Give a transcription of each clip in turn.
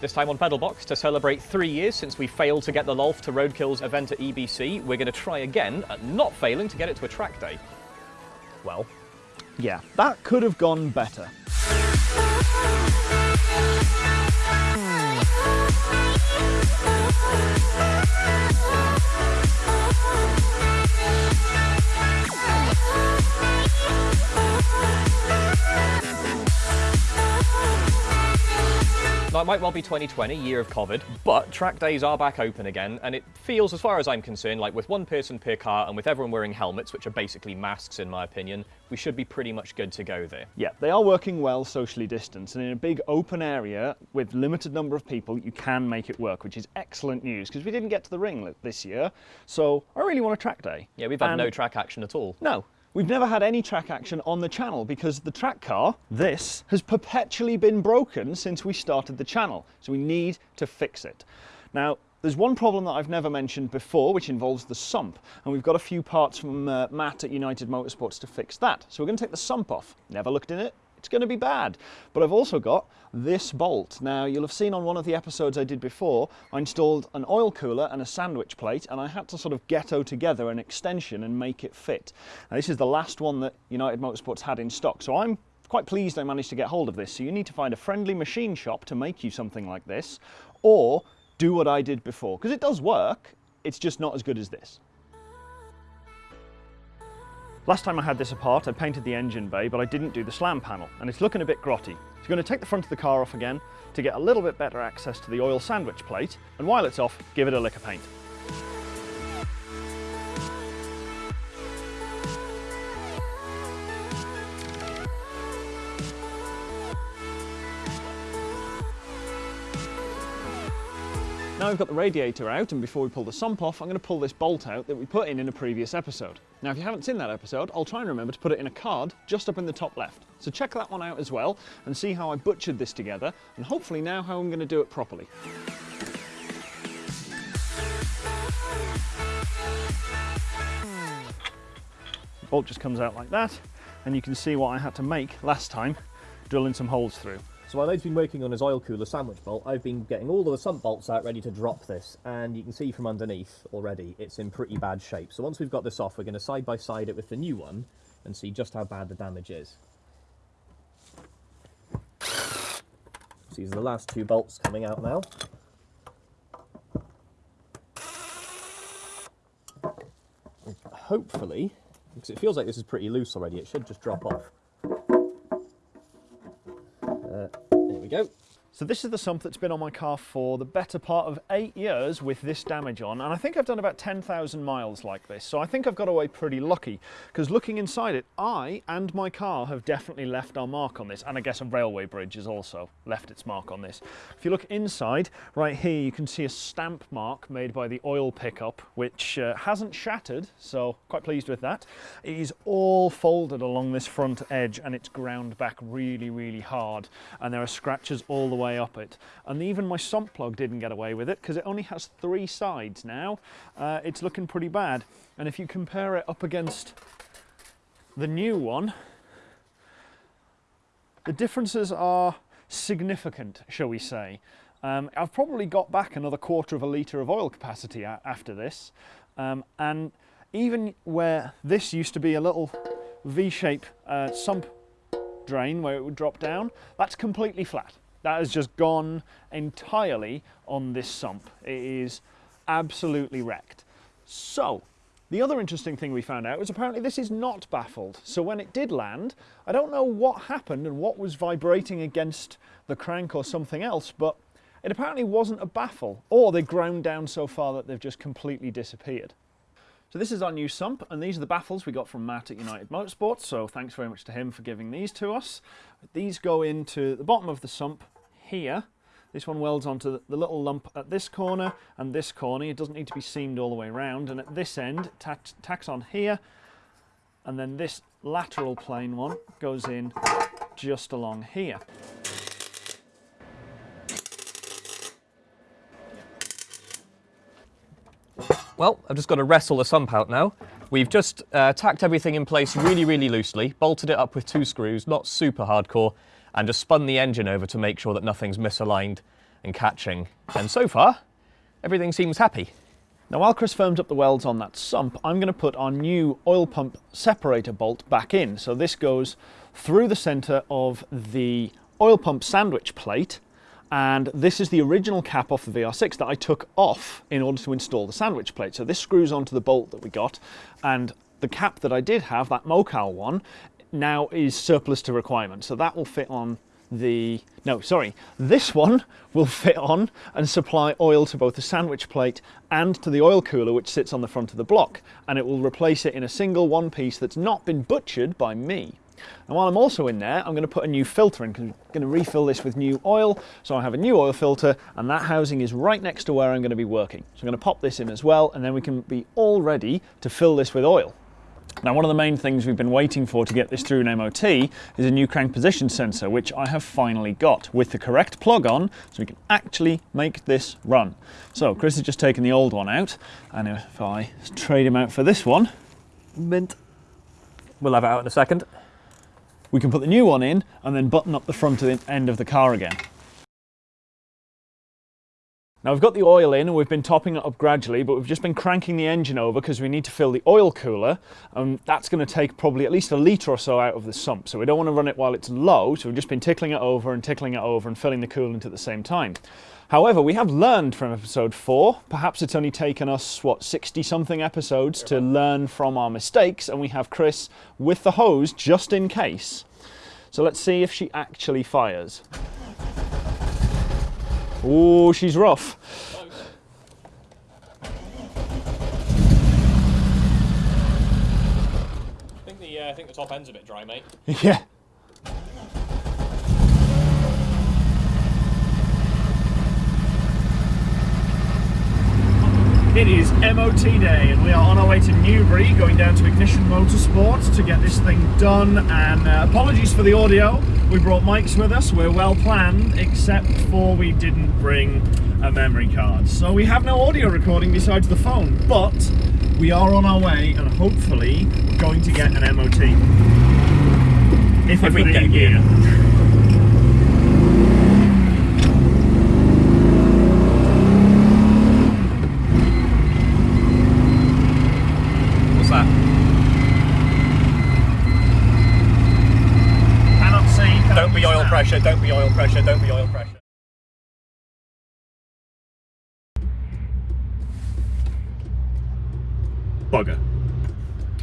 This time on Pedalbox, to celebrate three years since we failed to get the Lolf to Roadkill's event at EBC, we're going to try again at not failing to get it to a track day. Well, Yeah, that could have gone better. It might well be 2020, year of COVID, but track days are back open again, and it feels, as far as I'm concerned, like with one person per car and with everyone wearing helmets, which are basically masks in my opinion, we should be pretty much good to go there. Yeah, they are working well socially distanced, and in a big open area with limited number of people, you can make it work, which is excellent news because we didn't get to the ring this year. So I really want a track day. Yeah, we've had And- no track action at all. No, we've never had any track action on the channel because the track car, this, has perpetually been broken since we started the channel. So we need to fix it. Now, there's one problem that I've never mentioned before, which involves the sump. And we've got a few parts from uh, Matt at United Motorsports to fix that. So we're going to take the sump off. Never looked in it. It's going to be bad. But I've also got this bolt. Now, you'll have seen on one of the episodes I did before, I installed an oil cooler and a sandwich plate, and I had to sort of ghetto together an extension and make it fit. Now, this is the last one that United Motorsports had in stock, so I'm quite pleased I managed to get hold of this. So you need to find a friendly machine shop to make you something like this, or do what I did before, because it does work, it's just not as good as this. Last time I had this apart, I painted the engine bay, but I didn't do the slam panel, and it's looking a bit grotty. So I'm going to take the front of the car off again to get a little bit better access to the oil sandwich plate, and while it's off, give it a lick of paint. Now we've got the radiator out and before we pull the sump off, I'm going to pull this bolt out that we put in in a previous episode. Now if you haven't seen that episode, I'll try and remember to put it in a card just up in the top left. So check that one out as well and see how I butchered this together and hopefully now how I'm going to do it properly. The bolt just comes out like that and you can see what I had to make last time, drilling some holes through. So while Ode's been working on his oil cooler sandwich bolt, I've been getting all of the sump bolts out ready to drop this, and you can see from underneath already it's in pretty bad shape. So once we've got this off, we're going to side by side it with the new one and see just how bad the damage is. So these are the last two bolts coming out now. Hopefully, because it feels like this is pretty loose already, it should just drop off. We go. So this is the sump that's been on my car for the better part of eight years with this damage on, and I think I've done about 10,000 miles like this, so I think I've got away pretty lucky, because looking inside it, I and my car have definitely left our mark on this, and I guess a railway bridge has also left its mark on this. If you look inside, right here you can see a stamp mark made by the oil pickup, which uh, hasn't shattered, so quite pleased with that. It is all folded along this front edge, and it's ground back really, really hard, and there are scratches all the way up it. And even my sump plug didn't get away with it because it only has three sides now. Uh, it's looking pretty bad. And if you compare it up against the new one, the differences are significant, shall we say. Um, I've probably got back another quarter of a litre of oil capacity after this. Um, and even where this used to be a little V-shape uh, sump drain where it would drop down, that's completely flat. That has just gone entirely on this sump. It is absolutely wrecked. So, the other interesting thing we found out was apparently this is not baffled. So when it did land, I don't know what happened and what was vibrating against the crank or something else, but it apparently wasn't a baffle, or they ground down so far that they've just completely disappeared. So this is our new sump, and these are the baffles we got from Matt at United Motorsports, so thanks very much to him for giving these to us. These go into the bottom of the sump here. This one welds onto the- little lump at this corner and this corner. It doesn't need to be seamed all the way around, and at this end, it tack- tacks on here, and then this lateral plane one goes in just along here. Well, I've just got to wrestle the sump out now. We've just uh, tacked everything in place really, really loosely, bolted it up with two screws, not super hardcore, and just spun the engine over to make sure that nothing's misaligned. and catching. And so far, everything seems happy. Now while Chris firms up the welds on that sump, I'm going to put our new oil pump separator bolt back in. So this goes through the centre of the oil pump sandwich plate and this is the original cap off the VR6 that I took off in order to install the sandwich plate. So this screws onto the bolt that we got and the cap that I did have, that Mocal one, now is surplus to requirement. So that will fit on the, no, sorry, this one will fit on and supply oil to both the sandwich plate and to the oil cooler which sits on the front of the block. And it will replace it in a single one piece that's not been butchered by me. And while I'm also in there, I'm going to put a new filter in because I'm going to refill this with new oil. So I have a new oil filter and that housing is right next to where I'm going to be working. So I'm going to pop this in as well and then we can be all ready to fill this with oil. Now one of the main things we've been waiting for to get this through an MOT is a new crank position sensor which I have finally got with the correct plug on so we can actually make this run. So Chris has just taken the old one out and if I trade him out for this one, mint, We'll have it out in a second. We can put the new one in and then button up the front end of the car again. Now we've got the oil in and we've been topping it up gradually, but we've just been cranking the engine over because we need to fill the oil cooler. And that's going to take probably at least a litre or so out of the sump. So we don't want to run it while it's low. So we've just been tickling it over and tickling it over and filling the coolant at the same time. However, we have learned from episode four. Perhaps it's only taken us, what, 60 something episodes to learn from our mistakes. And we have Chris with the hose just in case. So let's see if she actually fires. Oh, she's rough. I think the, uh, I think the top end's a bit dry, mate. Yeah. It is MOT day and we are on our way to Newbury going down to Ignition Motorsport to get this thing done. And uh, apologies for the audio. We brought mics with us. We're well planned except for we didn't bring a memory card. So we have no audio recording besides the phone but we are on our way and hopefully we're going to get an MOT if, If we get in gear. gear. What's that? Cannot see. cannot Don't be oil pressure, don't be oil pressure, don't be oil pressure. Bugger.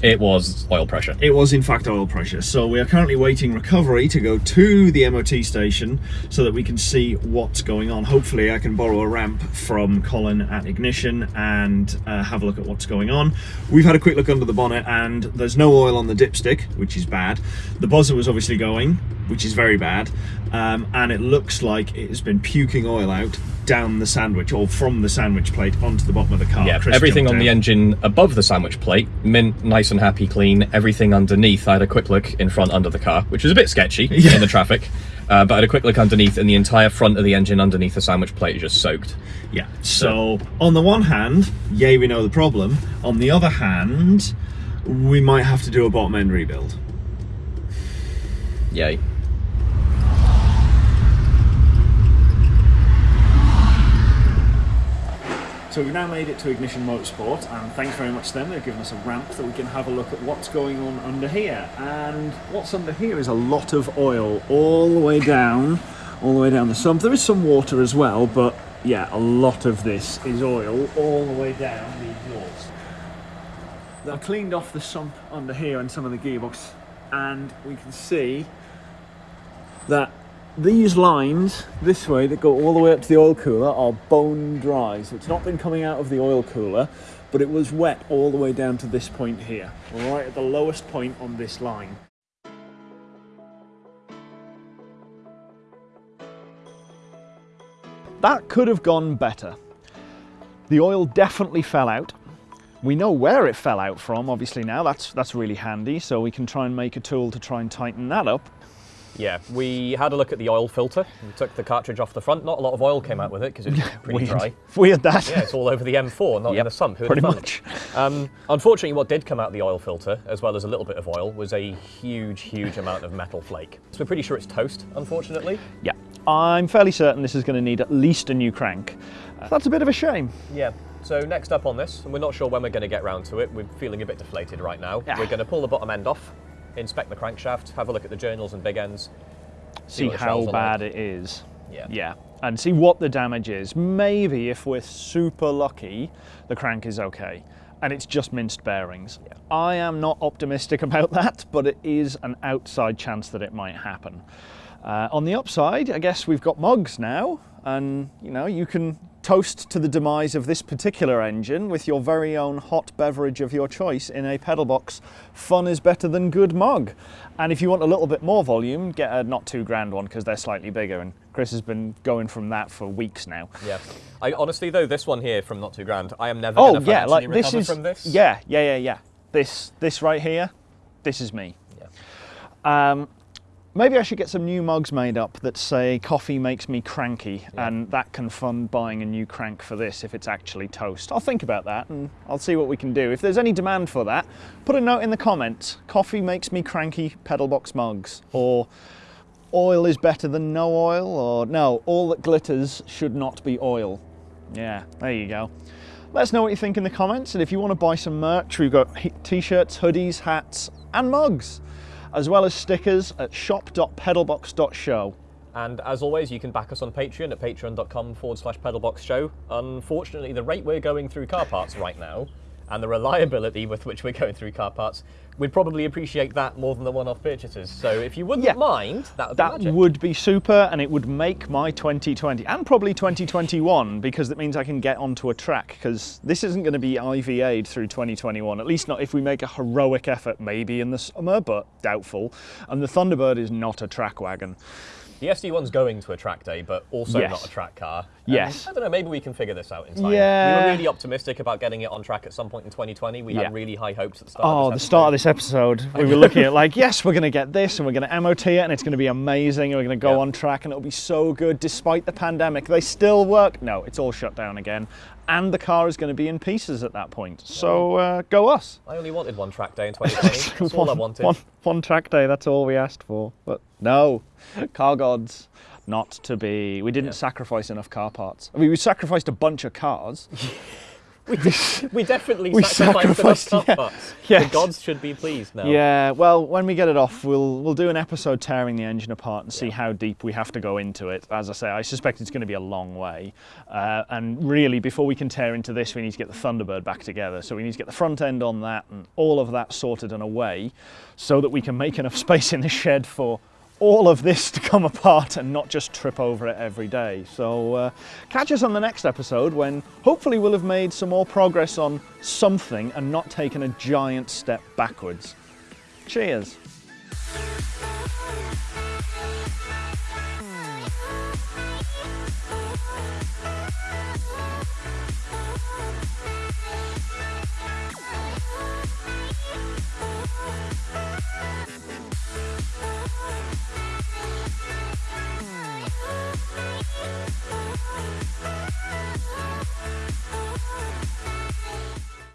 It was oil pressure. It was in fact oil pressure. So we are currently waiting recovery to go to the MOT station so that we can see what's going on. Hopefully I can borrow a ramp from Colin at Ignition and uh, have a look at what's going on. We've had a quick look under the bonnet and there's no oil on the dipstick, which is bad. The buzzer was obviously going, which is very bad. Um, and it looks like it has been puking oil out down the sandwich or from the sandwich plate onto the bottom of the car. Yeah, Chris everything on the engine above the sandwich plate, mint, nice and happy, clean. Everything underneath, I had a quick look in front under the car, which was a bit sketchy Yeah. in the traffic. Uh, but I had a quick look underneath, and the entire front of the engine underneath the sandwich plate is just soaked. Yeah. So on the one hand, yay, we know the problem. On the other hand, we might have to do a bottom end rebuild. Yay. So we've now made it to Ignition Motorsport, and thanks very much to them. They've given us a ramp that we can have a look at what's going on under here. And what's under here is a lot of oil all the way down, all the way down the sump. There is some water as well, but yeah, a lot of this is oil all the way down the exhaust. I've cleaned off the sump under here and some of the gearbox, and we can see that these lines this way that go all the way up to the oil cooler are bone dry. So it's not been coming out of the oil cooler, but it was wet all the way down to this point here. Right at the lowest point on this line. That could have gone better. The oil definitely fell out. We know where it fell out from, obviously now, that's, that's really handy, so we can try and make a tool to try and tighten that up. Yeah, we had a look at the oil filter. We took the cartridge off the front. Not a lot of oil came out with it because it was pretty Weird. dry. Weird that. Yeah, it's all over the M4, not in Yep, the sump. Who'd pretty much. Um, unfortunately, what did come out the oil filter, as well as a little bit of oil, was a huge, huge amount of metal flake. So we're pretty sure it's toast, unfortunately. Yeah. I'm fairly certain this is going to need at least a new crank. That's a bit of a shame. Yeah. So next up on this, and we're not sure when we're going to get round to it, we're feeling a bit deflated right now. Yeah. We're going to pull the bottom end off, inspect the crankshaft, have a look at the journals and big ends, See the how bad like. it is. Yeah. Yeah. And see what the damage is. Maybe if we're super lucky, the crank is okay. And it's just minced bearings. Yeah. I am not optimistic about that, but it is an outside chance that it might happen. Uh, on the upside, I guess we've got mugs now, and you know you can toast to the demise of this particular engine with your very own hot beverage of your choice in a pedal box. Fun is better than good mug. And if you want a little bit more volume, get a not too grand one because they're slightly bigger. And Chris has been going from that for weeks now. Yeah. I honestly though, this one here from Not Too Grand, I am never Oh yeah, like this is from this. yeah, yeah, yeah, yeah. This this right here, this is me. Yeah. Um, maybe I should get some new mugs made up that say "Coffee makes me cranky," Yeah. and that can fund buying a new crank for this if it's actually toast. I'll think about that and I'll see what we can do. If there's any demand for that, put a note in the comments. Coffee makes me cranky pedal box mugs, or oil is better than no oil, or no, all that glitters should not be oil. Yeah, there you go. Let us know what you think in the comments, and if you want to buy some merch, we've got t-shirts, hoodies, hats, and mugs, as well as stickers at shop.pedalbox.show. And as always, you can back us on Patreon at patreon.com forward slash pedalbox show. Unfortunately, the rate we're going through car parts right now and the reliability with which we're going through car parts, we'd probably appreciate that more than the one off purchases. So if you wouldn't Yeah. mind, that would be That magic. would be super, and it would make my 2020 and probably 2021 because it means I can get onto a track. Because this isn't going to be IVA'd through 2021, at least not if we make a heroic effort, maybe in the summer, but doubtful. And the Thunderbird is not a track wagon. The SD1's going to a track day, but also Yes. not a track car. And Yes. I don't know, maybe we can figure this out in time. Yeah. We were really optimistic about getting it on track at some point in 2020. We Yeah. had really high hopes at the start Oh, of the start of this episode, we were looking at like, yes, we're going to get this and we're going to MOT it and it's going to be amazing and we're going to go Yeah. on track and it'll be so good despite the pandemic. They still work. No, it's all shut down again. And the car is going to be in pieces at that point. So uh, go us. I only wanted one track day in 2020. That's all I wanted. One, one track day, that's all we asked for. But no, car gods, not to be. We didn't Yeah. sacrifice enough car parts. I mean, we sacrificed a bunch of cars. We, we definitely We sacrificed, sacrificed- enough yeah. Yes. The gods should be pleased now. Yeah, well, when we get it off, we'll we'll do an episode tearing the engine apart and see Yeah. how deep we have to go into it. As I say, I suspect it's going to be a long way. Uh, and really, before we can tear into this, we need to get the Thunderbird back together. So we need to get the front end on that and all of that sorted and away, so that we can make enough space in the shed for all of this to come apart and not just trip over it every day. So uh, catch us on the next episode when hopefully we'll have made some more progress on something and not taken a giant step backwards. Cheers.